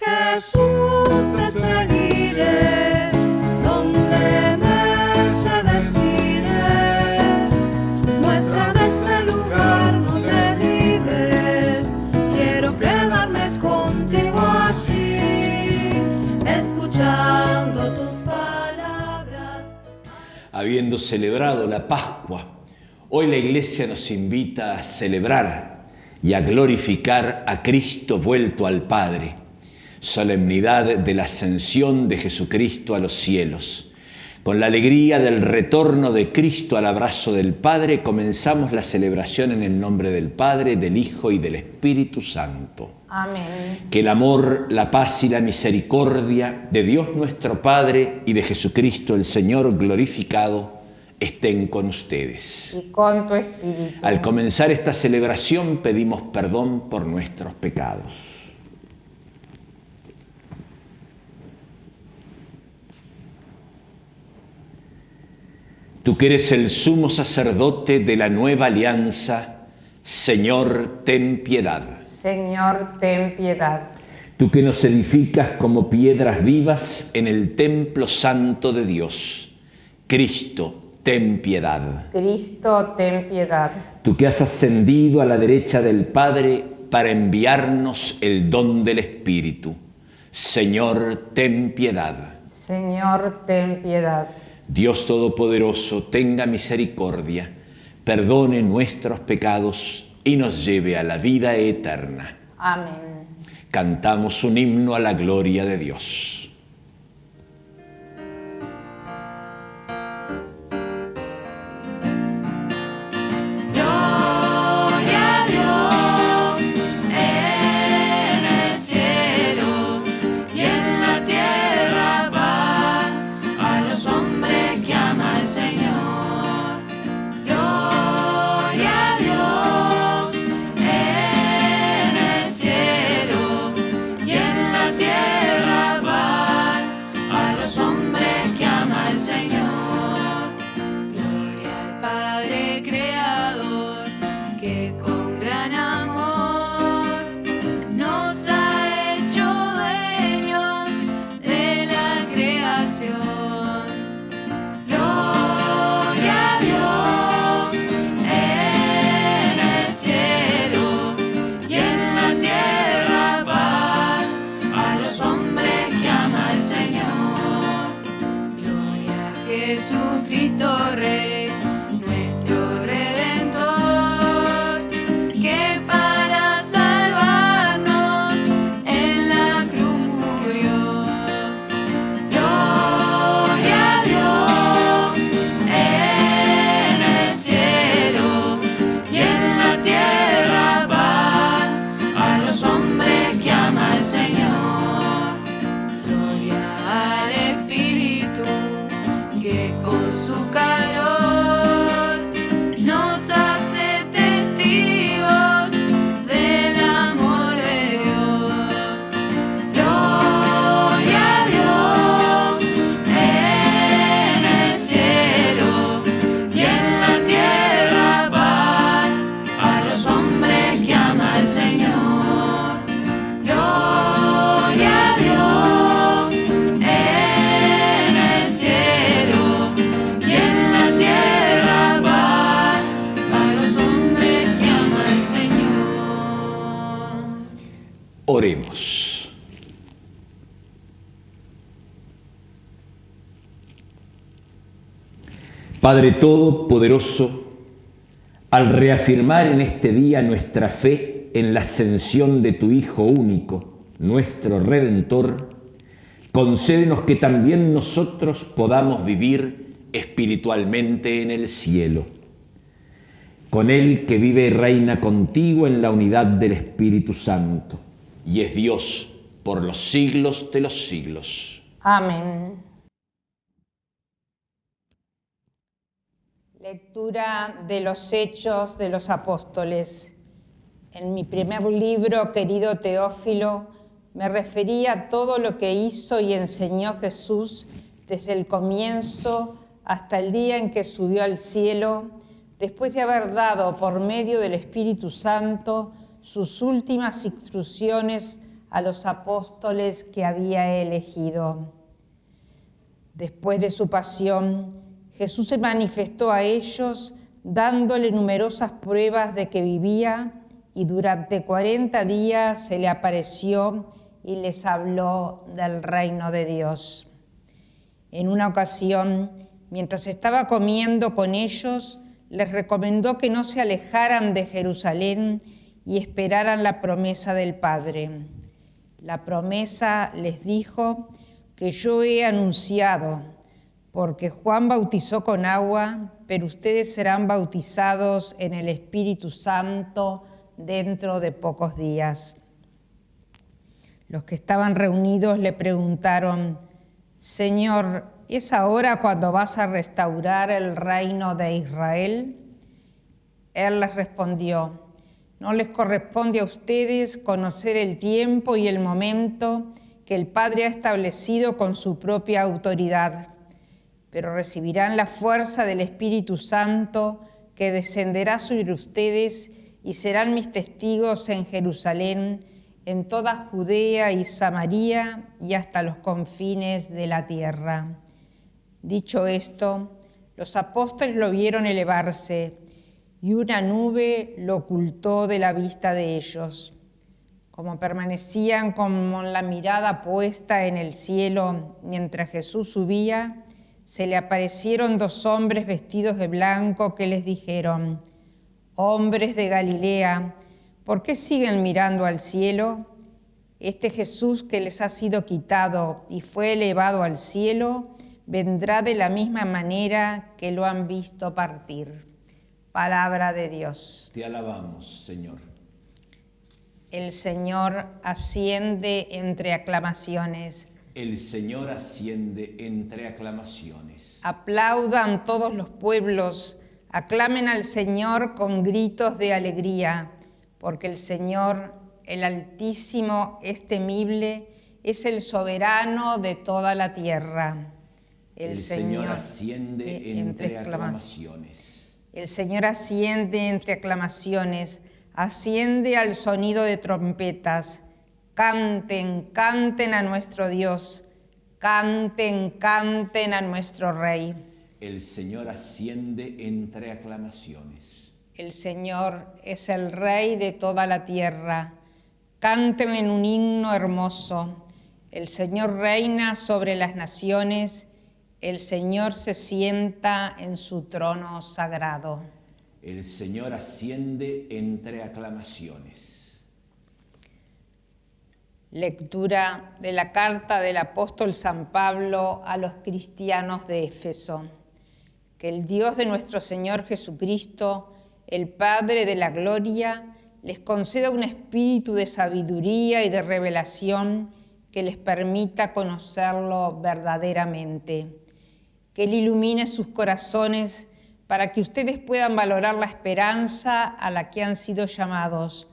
Jesús te seguiré, donde me lleves iré. Muéstrame ese lugar donde vives, quiero quedarme contigo allí, escuchando tus palabras. Habiendo celebrado la Pascua, hoy la Iglesia nos invita a celebrar y a glorificar a Cristo vuelto al Padre solemnidad de la ascensión de Jesucristo a los cielos. Con la alegría del retorno de Cristo al abrazo del Padre, comenzamos la celebración en el nombre del Padre, del Hijo y del Espíritu Santo. Amén. Que el amor, la paz y la misericordia de Dios nuestro Padre y de Jesucristo el Señor glorificado estén con ustedes. Y con tu espíritu. Al comenzar esta celebración pedimos perdón por nuestros pecados. Tú que eres el sumo sacerdote de la nueva alianza, Señor, ten piedad. Señor, ten piedad. Tú que nos edificas como piedras vivas en el templo santo de Dios, Cristo, ten piedad. Cristo, ten piedad. Tú que has ascendido a la derecha del Padre para enviarnos el don del Espíritu, Señor, ten piedad. Señor, ten piedad. Dios Todopoderoso, tenga misericordia, perdone nuestros pecados y nos lleve a la vida eterna. Amén. Cantamos un himno a la gloria de Dios. Jesucristo Padre Todopoderoso, al reafirmar en este día nuestra fe en la ascensión de tu Hijo único, nuestro Redentor, concédenos que también nosotros podamos vivir espiritualmente en el cielo, con Él que vive y reina contigo en la unidad del Espíritu Santo, y es Dios por los siglos de los siglos. Amén. Lectura de los Hechos de los Apóstoles. En mi primer libro, querido Teófilo, me refería a todo lo que hizo y enseñó Jesús desde el comienzo hasta el día en que subió al cielo, después de haber dado por medio del Espíritu Santo sus últimas instrucciones a los apóstoles que había elegido. Después de su pasión, Jesús se manifestó a ellos dándole numerosas pruebas de que vivía y durante 40 días se le apareció y les habló del reino de Dios. En una ocasión, mientras estaba comiendo con ellos, les recomendó que no se alejaran de Jerusalén y esperaran la promesa del Padre. La promesa les dijo que yo he anunciado, porque Juan bautizó con agua, pero ustedes serán bautizados en el Espíritu Santo dentro de pocos días. Los que estaban reunidos le preguntaron, Señor, ¿es ahora cuando vas a restaurar el reino de Israel? Él les respondió, no les corresponde a ustedes conocer el tiempo y el momento que el Padre ha establecido con su propia autoridad, pero recibirán la fuerza del Espíritu Santo que descenderá sobre ustedes y serán mis testigos en Jerusalén, en toda Judea y Samaria y hasta los confines de la tierra. Dicho esto, los apóstoles lo vieron elevarse y una nube lo ocultó de la vista de ellos. Como permanecían con la mirada puesta en el cielo mientras Jesús subía, se le aparecieron dos hombres vestidos de blanco que les dijeron, hombres de Galilea, ¿por qué siguen mirando al cielo? Este Jesús que les ha sido quitado y fue elevado al cielo, vendrá de la misma manera que lo han visto partir. Palabra de Dios. Te alabamos, Señor. El Señor asciende entre aclamaciones. El Señor asciende entre aclamaciones. Aplaudan todos los pueblos, aclamen al Señor con gritos de alegría, porque el Señor, el Altísimo, es temible, es el soberano de toda la tierra. El, Señor, asciende entre aclamaciones. El Señor asciende entre aclamaciones, asciende al sonido de trompetas. Canten, canten a nuestro Dios, canten, canten a nuestro Rey. El Señor asciende entre aclamaciones. El Señor es el Rey de toda la tierra. Canten en un himno hermoso. El Señor reina sobre las naciones el Señor se sienta en su trono sagrado. El Señor asciende entre aclamaciones. Lectura de la carta del apóstol San Pablo a los cristianos de Éfeso. Que el Dios de nuestro Señor Jesucristo, el Padre de la Gloria, les conceda un espíritu de sabiduría y de revelación que les permita conocerlo verdaderamente que Él ilumine sus corazones para que ustedes puedan valorar la esperanza a la que han sido llamados,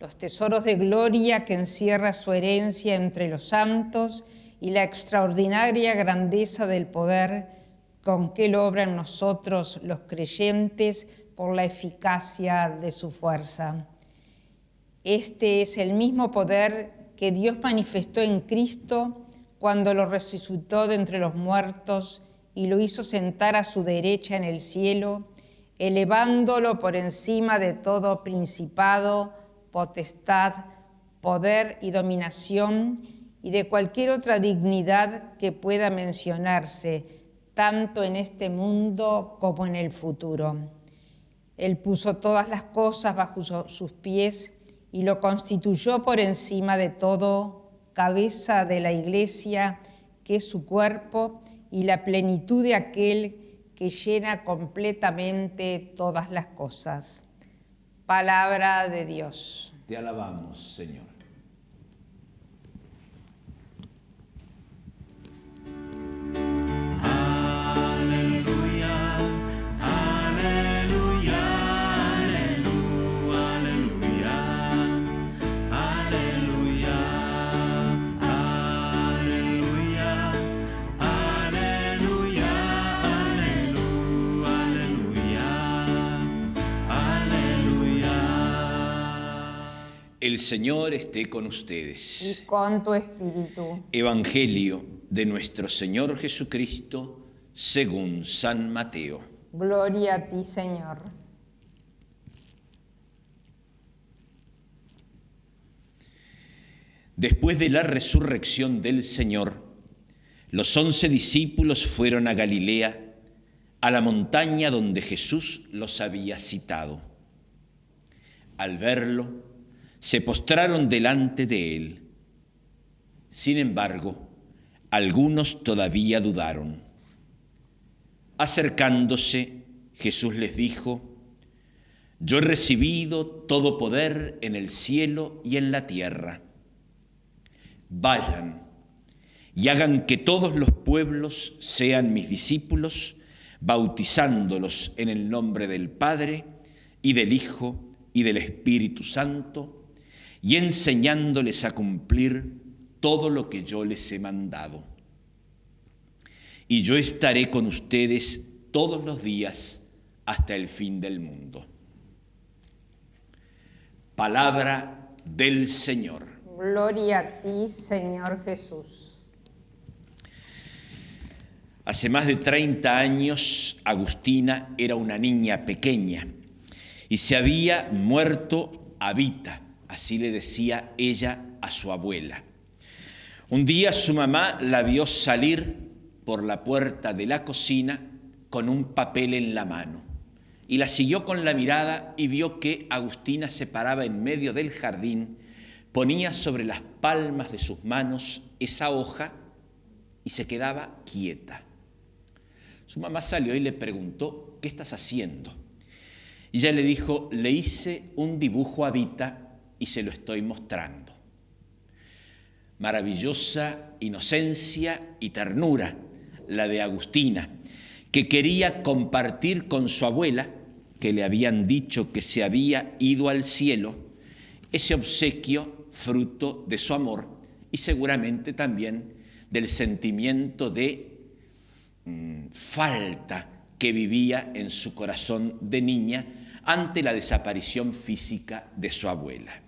los tesoros de gloria que encierra su herencia entre los santos y la extraordinaria grandeza del poder con que en nosotros los creyentes por la eficacia de su fuerza. Este es el mismo poder que Dios manifestó en Cristo cuando lo resucitó de entre los muertos y lo hizo sentar a su derecha en el cielo, elevándolo por encima de todo principado, potestad, poder y dominación y de cualquier otra dignidad que pueda mencionarse, tanto en este mundo como en el futuro. Él puso todas las cosas bajo sus pies y lo constituyó por encima de todo, cabeza de la iglesia, que es su cuerpo, y la plenitud de aquel que llena completamente todas las cosas. Palabra de Dios. Te alabamos, Señor. El Señor esté con ustedes. y con tu espíritu. Evangelio de nuestro Señor Jesucristo según San Mateo. Gloria a ti, Señor. Después de la resurrección del Señor, los once discípulos fueron a Galilea, a la montaña donde Jesús los había citado. Al verlo, se postraron delante de él. Sin embargo, algunos todavía dudaron. Acercándose, Jesús les dijo, Yo he recibido todo poder en el cielo y en la tierra. Vayan y hagan que todos los pueblos sean mis discípulos, bautizándolos en el nombre del Padre y del Hijo y del Espíritu Santo, y enseñándoles a cumplir todo lo que yo les he mandado. Y yo estaré con ustedes todos los días hasta el fin del mundo. Palabra del Señor. Gloria a ti, Señor Jesús. Hace más de 30 años, Agustina era una niña pequeña y se había muerto Vita, así le decía ella a su abuela. Un día su mamá la vio salir por la puerta de la cocina con un papel en la mano y la siguió con la mirada y vio que Agustina se paraba en medio del jardín, ponía sobre las palmas de sus manos esa hoja y se quedaba quieta. Su mamá salió y le preguntó, ¿qué estás haciendo? Y ella le dijo, le hice un dibujo a Vita y se lo estoy mostrando. Maravillosa inocencia y ternura, la de Agustina, que quería compartir con su abuela, que le habían dicho que se había ido al cielo, ese obsequio fruto de su amor y seguramente también del sentimiento de Mm, falta que vivía en su corazón de niña ante la desaparición física de su abuela.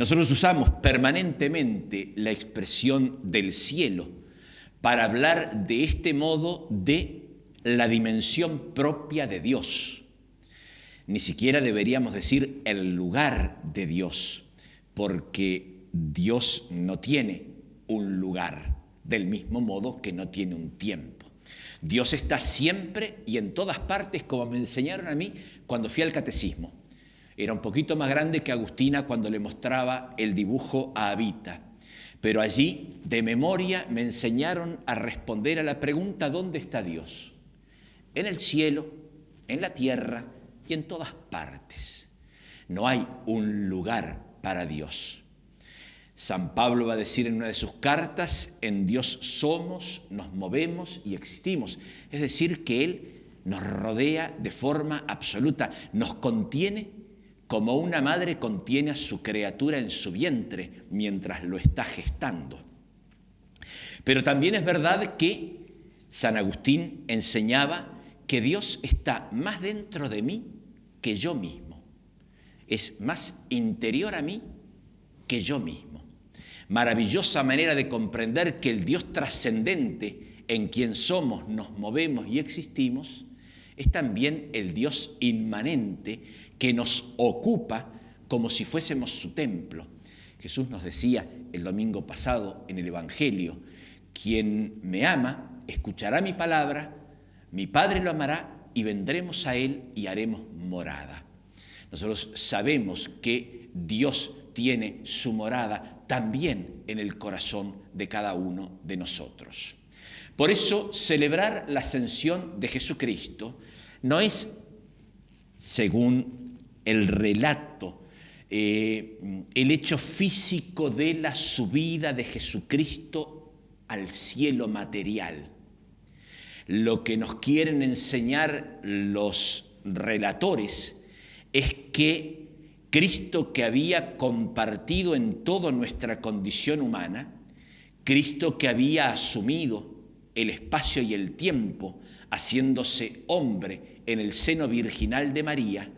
Nosotros usamos permanentemente la expresión del cielo para hablar de este modo de la dimensión propia de Dios. Ni siquiera deberíamos decir el lugar de Dios, porque Dios no tiene un lugar del mismo modo que no tiene un tiempo. Dios está siempre y en todas partes, como me enseñaron a mí cuando fui al catecismo. Era un poquito más grande que Agustina cuando le mostraba el dibujo a Abita. Pero allí, de memoria, me enseñaron a responder a la pregunta ¿dónde está Dios? En el cielo, en la tierra y en todas partes. No hay un lugar para Dios. San Pablo va a decir en una de sus cartas, en Dios somos, nos movemos y existimos. Es decir, que Él nos rodea de forma absoluta, nos contiene como una madre contiene a su criatura en su vientre mientras lo está gestando. Pero también es verdad que San Agustín enseñaba que Dios está más dentro de mí que yo mismo. Es más interior a mí que yo mismo maravillosa manera de comprender que el Dios trascendente en quien somos, nos movemos y existimos, es también el Dios inmanente que nos ocupa como si fuésemos su templo. Jesús nos decía el domingo pasado en el Evangelio, quien me ama, escuchará mi palabra, mi Padre lo amará y vendremos a Él y haremos morada. Nosotros sabemos que Dios tiene su morada también en el corazón de cada uno de nosotros. Por eso celebrar la ascensión de Jesucristo no es, según el relato, eh, el hecho físico de la subida de Jesucristo al cielo material. Lo que nos quieren enseñar los relatores es que Cristo que había compartido en toda nuestra condición humana, Cristo que había asumido el espacio y el tiempo, haciéndose hombre en el seno virginal de María,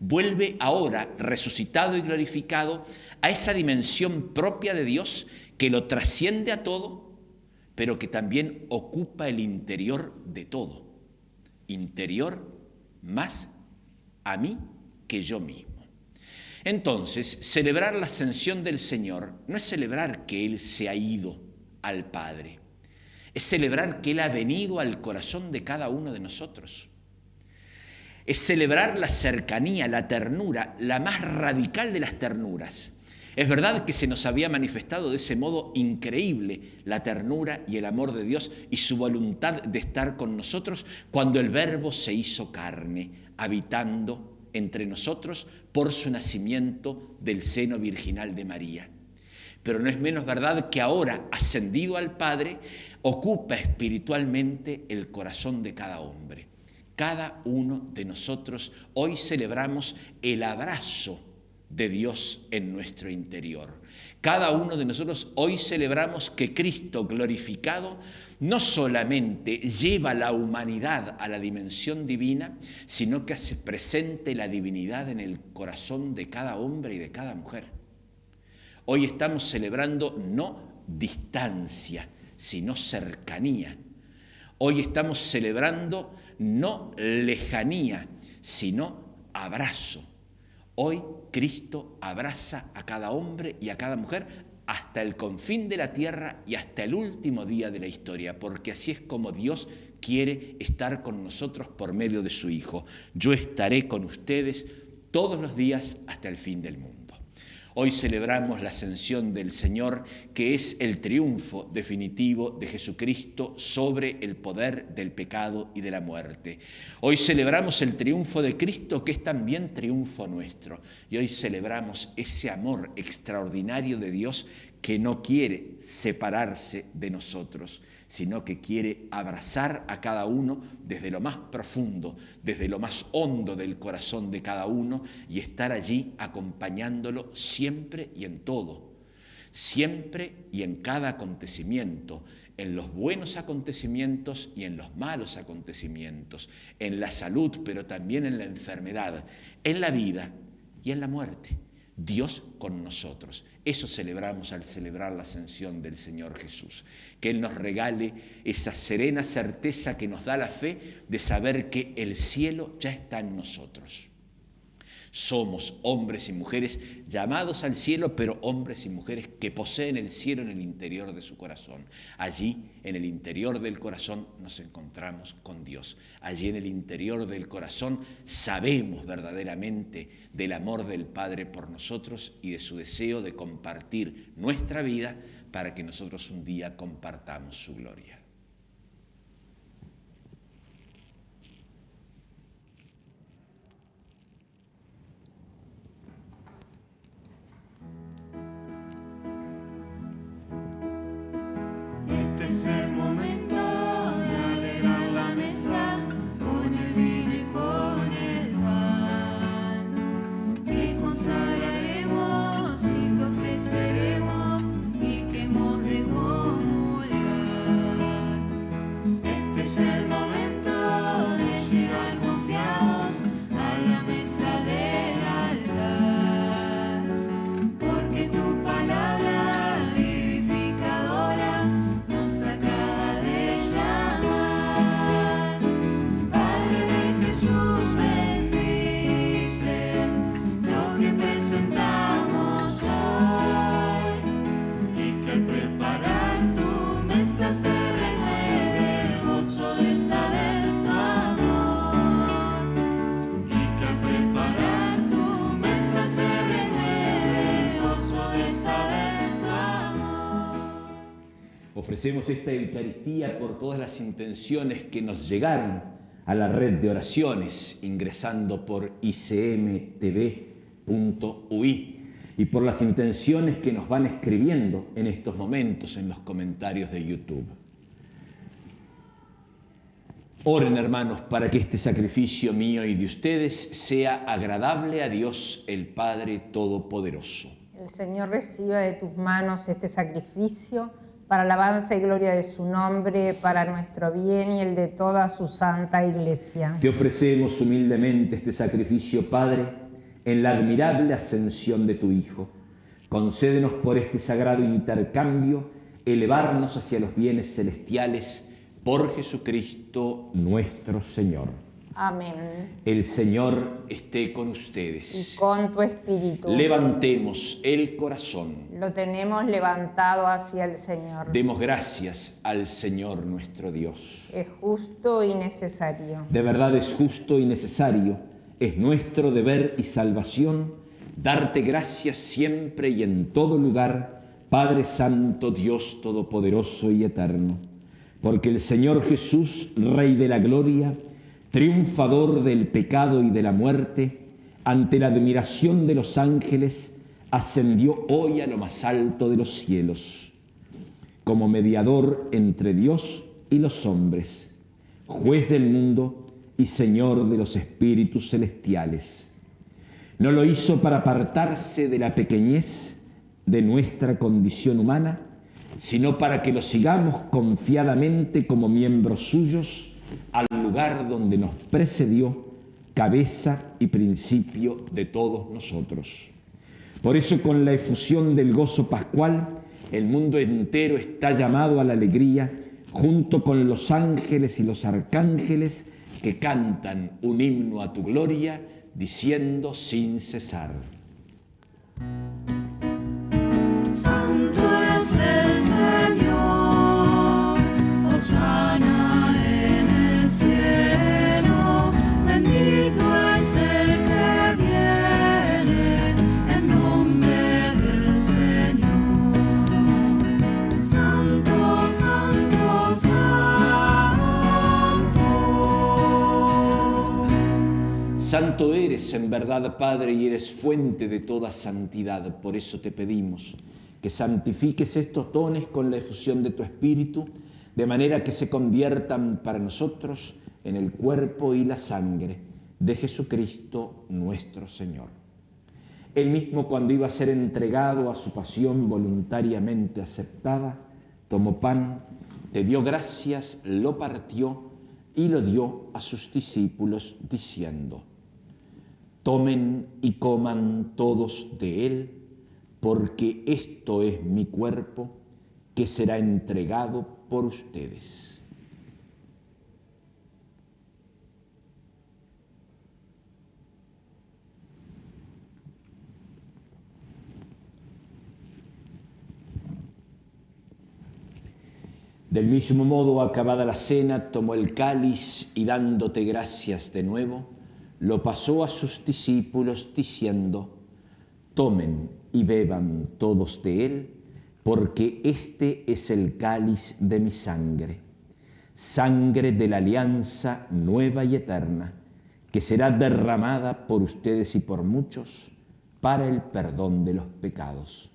vuelve ahora, resucitado y glorificado, a esa dimensión propia de Dios que lo trasciende a todo, pero que también ocupa el interior de todo. Interior más a mí que yo mismo. Entonces, celebrar la ascensión del Señor no es celebrar que Él se ha ido al Padre, es celebrar que Él ha venido al corazón de cada uno de nosotros. Es celebrar la cercanía, la ternura, la más radical de las ternuras. Es verdad que se nos había manifestado de ese modo increíble la ternura y el amor de Dios y su voluntad de estar con nosotros cuando el Verbo se hizo carne, habitando entre nosotros por su nacimiento del seno virginal de María. Pero no es menos verdad que ahora, ascendido al Padre, ocupa espiritualmente el corazón de cada hombre. Cada uno de nosotros hoy celebramos el abrazo de Dios en nuestro interior. Cada uno de nosotros hoy celebramos que Cristo glorificado no solamente lleva la humanidad a la dimensión divina, sino que hace presente la divinidad en el corazón de cada hombre y de cada mujer. Hoy estamos celebrando no distancia, sino cercanía. Hoy estamos celebrando no lejanía, sino abrazo. Hoy Cristo abraza a cada hombre y a cada mujer hasta el confín de la tierra y hasta el último día de la historia, porque así es como Dios quiere estar con nosotros por medio de su Hijo. Yo estaré con ustedes todos los días hasta el fin del mundo. Hoy celebramos la ascensión del Señor, que es el triunfo definitivo de Jesucristo sobre el poder del pecado y de la muerte. Hoy celebramos el triunfo de Cristo, que es también triunfo nuestro. Y hoy celebramos ese amor extraordinario de Dios que no quiere separarse de nosotros, sino que quiere abrazar a cada uno desde lo más profundo, desde lo más hondo del corazón de cada uno y estar allí acompañándolo siempre y en todo, siempre y en cada acontecimiento, en los buenos acontecimientos y en los malos acontecimientos, en la salud, pero también en la enfermedad, en la vida y en la muerte. Dios con nosotros. Eso celebramos al celebrar la ascensión del Señor Jesús. Que Él nos regale esa serena certeza que nos da la fe de saber que el cielo ya está en nosotros. Somos hombres y mujeres llamados al cielo, pero hombres y mujeres que poseen el cielo en el interior de su corazón. Allí, en el interior del corazón, nos encontramos con Dios. Allí, en el interior del corazón, sabemos verdaderamente del amor del Padre por nosotros y de su deseo de compartir nuestra vida para que nosotros un día compartamos su gloria. Ofrecemos esta Eucaristía por todas las intenciones que nos llegaron a la red de oraciones ingresando por icmtv.ui y por las intenciones que nos van escribiendo en estos momentos en los comentarios de YouTube. Oren hermanos para que este sacrificio mío y de ustedes sea agradable a Dios el Padre Todopoderoso. El Señor reciba de tus manos este sacrificio para alabanza y gloria de su nombre, para nuestro bien y el de toda su santa iglesia. Te ofrecemos humildemente este sacrificio, Padre, en la admirable ascensión de tu Hijo. Concédenos por este sagrado intercambio elevarnos hacia los bienes celestiales por Jesucristo nuestro Señor. Amén. El Señor esté con ustedes. Y con tu espíritu. Levantemos el corazón. Lo tenemos levantado hacia el Señor. Demos gracias al Señor nuestro Dios. Es justo y necesario. De verdad es justo y necesario, es nuestro deber y salvación darte gracias siempre y en todo lugar, Padre Santo, Dios Todopoderoso y Eterno, porque el Señor Jesús, Rey de la Gloria, triunfador del pecado y de la muerte, ante la admiración de los ángeles, ascendió hoy a lo más alto de los cielos, como mediador entre Dios y los hombres, juez del mundo y Señor de los espíritus celestiales. No lo hizo para apartarse de la pequeñez de nuestra condición humana, sino para que lo sigamos confiadamente como miembros suyos al lugar donde nos precedió, cabeza y principio de todos nosotros. Por eso con la efusión del gozo pascual, el mundo entero está llamado a la alegría, junto con los ángeles y los arcángeles que cantan un himno a tu gloria, diciendo sin cesar. Santo es el Señor, Osana Santo eres en verdad, Padre, y eres fuente de toda santidad. Por eso te pedimos que santifiques estos dones con la efusión de tu Espíritu, de manera que se conviertan para nosotros en el cuerpo y la sangre de Jesucristo nuestro Señor. Él mismo cuando iba a ser entregado a su pasión voluntariamente aceptada, tomó pan, te dio gracias, lo partió y lo dio a sus discípulos diciendo, tomen y coman todos de él, porque esto es mi cuerpo que será entregado por ustedes. Del mismo modo, acabada la cena, tomó el cáliz y dándote gracias de nuevo, lo pasó a sus discípulos diciendo, tomen y beban todos de él, porque este es el cáliz de mi sangre, sangre de la alianza nueva y eterna, que será derramada por ustedes y por muchos para el perdón de los pecados.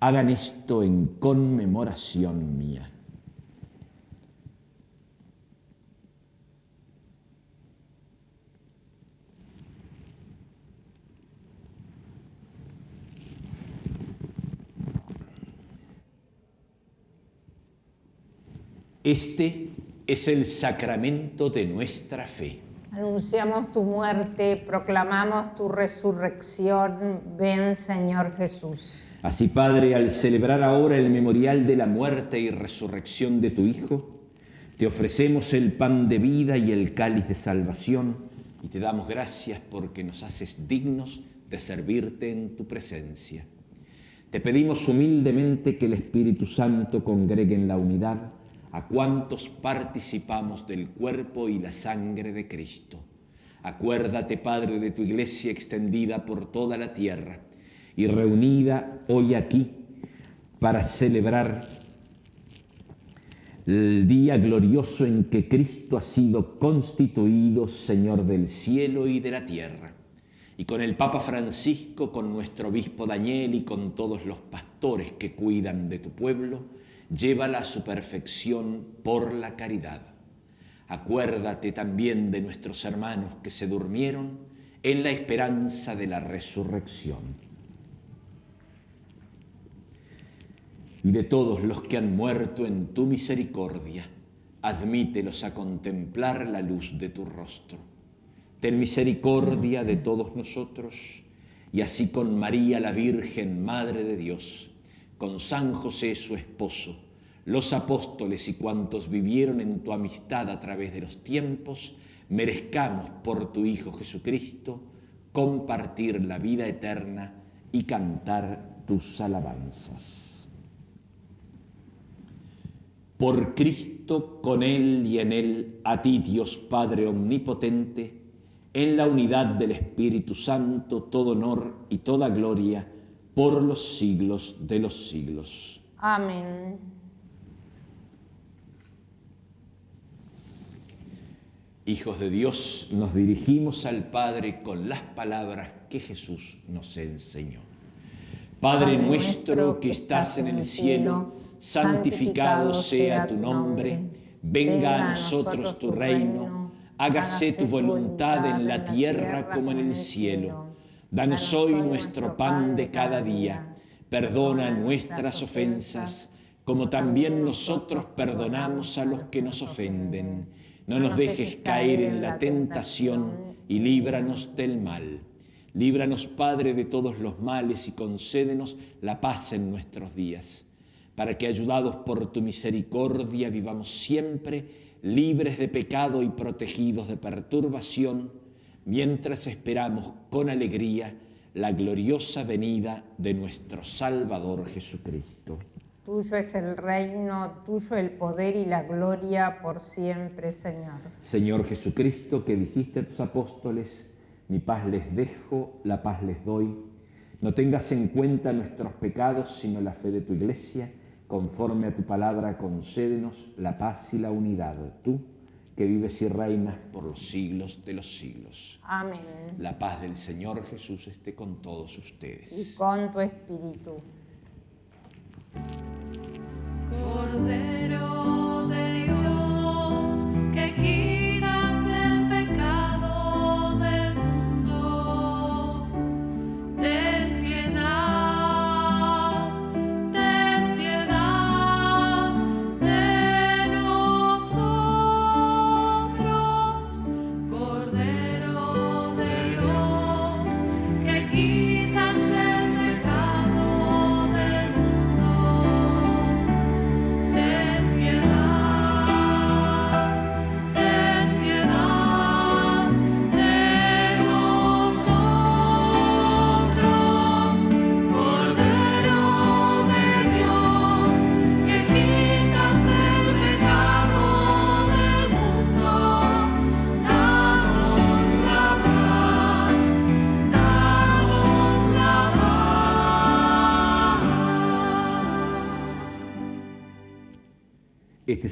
Hagan esto en conmemoración mía. Este es el sacramento de nuestra fe. Anunciamos tu muerte, proclamamos tu resurrección. Ven, Señor Jesús. Así, Padre, al celebrar ahora el memorial de la muerte y resurrección de tu Hijo, te ofrecemos el pan de vida y el cáliz de salvación y te damos gracias porque nos haces dignos de servirte en tu presencia. Te pedimos humildemente que el Espíritu Santo congregue en la unidad a cuantos participamos del cuerpo y la sangre de Cristo. Acuérdate, Padre, de tu iglesia extendida por toda la tierra y reunida hoy aquí para celebrar el día glorioso en que Cristo ha sido constituido Señor del cielo y de la tierra. Y con el Papa Francisco, con nuestro obispo Daniel y con todos los pastores que cuidan de tu pueblo, llévala a su perfección por la caridad. Acuérdate también de nuestros hermanos que se durmieron en la esperanza de la resurrección. Y de todos los que han muerto en tu misericordia, admítelos a contemplar la luz de tu rostro. Ten misericordia de todos nosotros y así con María la Virgen, Madre de Dios, con San José su esposo, los apóstoles y cuantos vivieron en tu amistad a través de los tiempos, merezcamos por tu Hijo Jesucristo compartir la vida eterna y cantar tus alabanzas. Por Cristo, con Él y en Él, a ti Dios Padre Omnipotente, en la unidad del Espíritu Santo, todo honor y toda gloria por los siglos de los siglos. Amén. Hijos de Dios, nos dirigimos al Padre con las palabras que Jesús nos enseñó. Padre nuestro que estás en el cielo, santificado sea tu nombre, venga a nosotros tu reino, hágase tu voluntad en la tierra como en el cielo. Danos hoy nuestro pan de cada día, perdona nuestras ofensas, como también nosotros perdonamos a los que nos ofenden. no nos dejes caer en la tentación y líbranos del mal. Líbranos, Padre, de todos los males y concédenos la paz en nuestros días, para que, ayudados por tu misericordia, vivamos siempre libres de pecado y protegidos de perturbación, mientras esperamos con alegría la gloriosa venida de nuestro Salvador Jesucristo. Tuyo es el reino, tuyo el poder y la gloria por siempre, Señor. Señor Jesucristo, que dijiste a tus apóstoles, mi paz les dejo, la paz les doy. No tengas en cuenta nuestros pecados, sino la fe de tu iglesia. Conforme a tu palabra, concédenos la paz y la unidad. Tú, que vives y reinas por los siglos de los siglos. Amén. La paz del Señor Jesús esté con todos ustedes. Y con tu espíritu. Cordero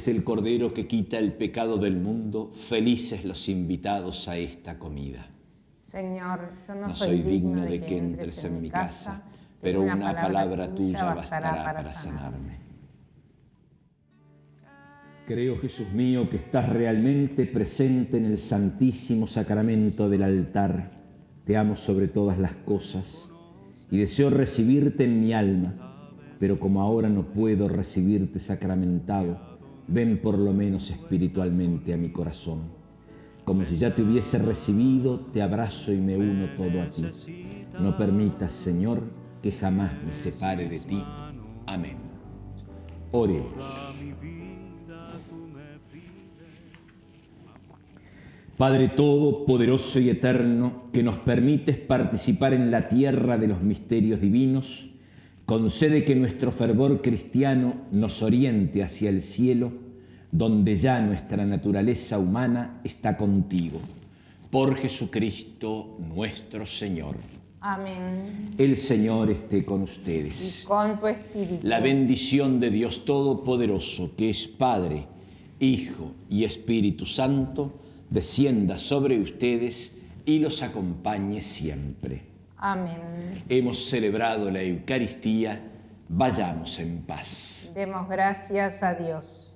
es el Cordero que quita el pecado del mundo. Felices los invitados a esta comida. Señor, yo no, No soy digno de que entres en mi casa, pero una palabra tuya bastará para sanarme. Creo, Jesús mío, que estás realmente presente en el santísimo sacramento del altar. Te amo sobre todas las cosas y deseo recibirte en mi alma, pero como ahora no puedo recibirte sacramentado, ven por lo menos espiritualmente a mi corazón. Como si ya te hubiese recibido, te abrazo y me uno todo a ti. No permitas, Señor, que jamás me separe de ti. Amén. Oremos. Padre Todopoderoso y Eterno, que nos permites participar en la tierra de los misterios divinos, concede que nuestro fervor cristiano nos oriente hacia el cielo, donde ya nuestra naturaleza humana está contigo. Por Jesucristo nuestro Señor. Amén. El Señor esté con Y ustedes. con tu espíritu. La bendición de Dios Todopoderoso, que es Padre, Hijo y Espíritu Santo, descienda sobre ustedes y los acompañe siempre. Amén. Hemos celebrado la Eucaristía, vayamos en paz. Demos gracias a Dios.